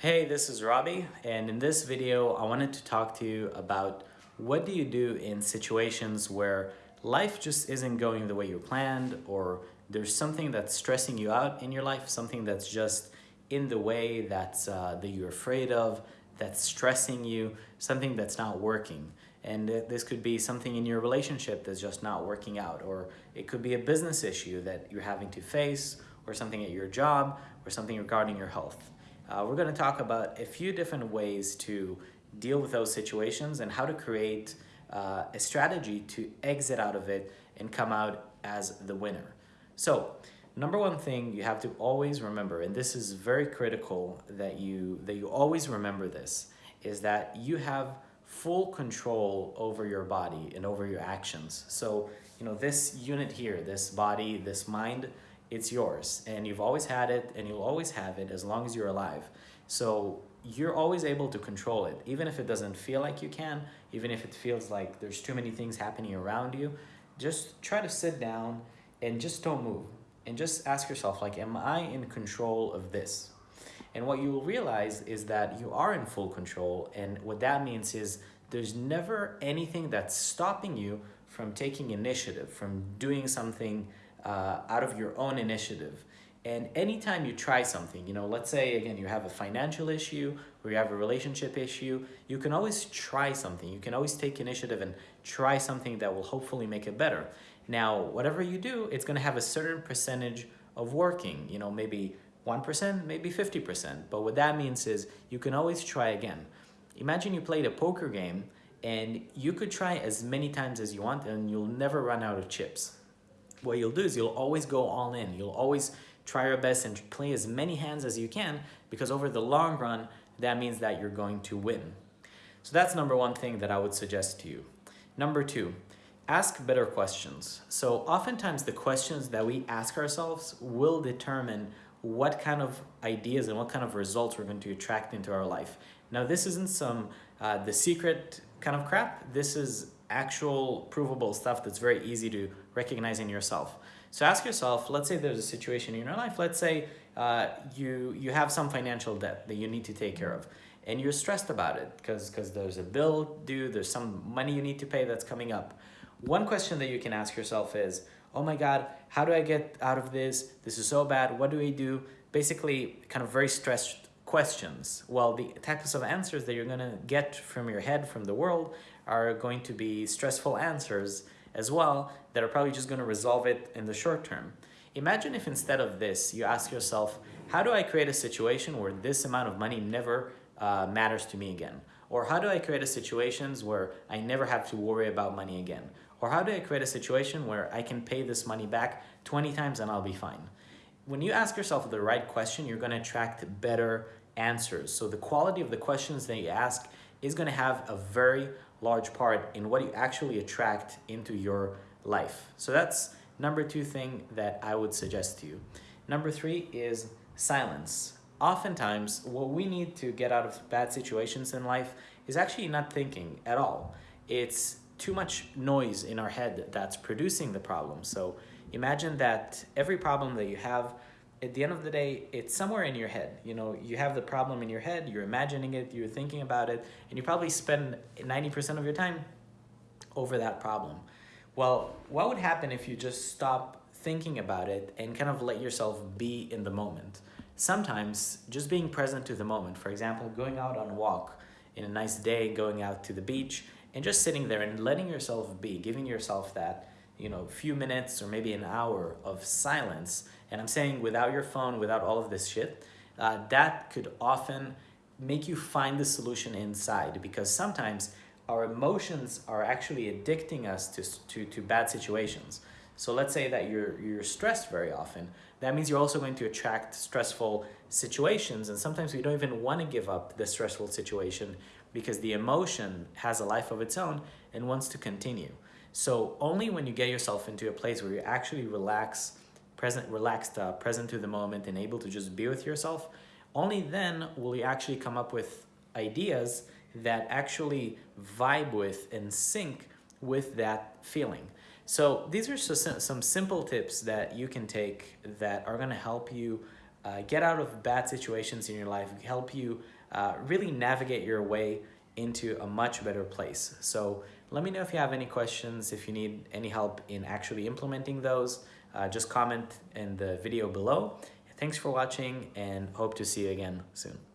Hey, this is Robbie, and in this video, I wanted to talk to you about what do you do in situations where life just isn't going the way you planned, or there's something that's stressing you out in your life, something that's just in the way that's, uh, that you're afraid of, that's stressing you, something that's not working. And this could be something in your relationship that's just not working out, or it could be a business issue that you're having to face, or something at your job, or something regarding your health. Uh, we're going to talk about a few different ways to deal with those situations and how to create uh, a strategy to exit out of it and come out as the winner. So, number one thing you have to always remember, and this is very critical that you that you always remember this, is that you have full control over your body and over your actions. So, you know, this unit here, this body, this mind, it's yours and you've always had it and you'll always have it as long as you're alive. So you're always able to control it, even if it doesn't feel like you can, even if it feels like there's too many things happening around you. Just try to sit down and just don't move and just ask yourself like, am I in control of this? And what you will realize is that you are in full control. And what that means is there's never anything that's stopping you from taking initiative, from doing something uh, out of your own initiative. And anytime you try something, you know, let's say again, you have a financial issue or you have a relationship issue, you can always try something. You can always take initiative and try something that will hopefully make it better. Now, whatever you do, it's going to have a certain percentage of working, you know, maybe 1%, maybe 50%. But what that means is you can always try again. Imagine you played a poker game and you could try as many times as you want and you'll never run out of chips what you'll do is you'll always go all in. You'll always try your best and play as many hands as you can because over the long run, that means that you're going to win. So that's number one thing that I would suggest to you. Number two, ask better questions. So oftentimes the questions that we ask ourselves will determine what kind of ideas and what kind of results we're going to attract into our life. Now this isn't some uh, the secret kind of crap. This is actual provable stuff that's very easy to recognize in yourself. So ask yourself, let's say there's a situation in your life, let's say uh, you, you have some financial debt that you need to take care of and you're stressed about it because because there's a bill due, there's some money you need to pay that's coming up. One question that you can ask yourself is, oh my God, how do I get out of this? This is so bad, what do I do? Basically, kind of very stressed questions. Well, the types of answers that you're going to get from your head, from the world, are going to be stressful answers as well that are probably just going to resolve it in the short term. Imagine if instead of this, you ask yourself, how do I create a situation where this amount of money never uh, matters to me again? Or how do I create a situations where I never have to worry about money again? Or how do I create a situation where I can pay this money back 20 times and I'll be fine? When you ask yourself the right question, you're going to attract better answers. So the quality of the questions that you ask is going to have a very large part in what you actually attract into your life. So that's number two thing that I would suggest to you. Number three is silence. Oftentimes, what we need to get out of bad situations in life is actually not thinking at all. It's too much noise in our head that's producing the problem. So imagine that every problem that you have at the end of the day, it's somewhere in your head. You know, you have the problem in your head, you're imagining it, you're thinking about it, and you probably spend 90% of your time over that problem. Well, what would happen if you just stop thinking about it and kind of let yourself be in the moment? Sometimes just being present to the moment, for example, going out on a walk in a nice day, going out to the beach, and just sitting there and letting yourself be, giving yourself that, you know, a few minutes or maybe an hour of silence and I'm saying without your phone, without all of this shit, uh, that could often make you find the solution inside because sometimes our emotions are actually addicting us to, to, to bad situations. So let's say that you're, you're stressed very often. That means you're also going to attract stressful situations. And sometimes we don't even want to give up the stressful situation because the emotion has a life of its own and wants to continue. So only when you get yourself into a place where you actually relax present, relaxed, uh, present to the moment, and able to just be with yourself, only then will you actually come up with ideas that actually vibe with and sync with that feeling. So these are so some simple tips that you can take that are going to help you uh, get out of bad situations in your life, help you uh, really navigate your way into a much better place. So let me know if you have any questions, if you need any help in actually implementing those, uh, just comment in the video below. Thanks for watching and hope to see you again soon.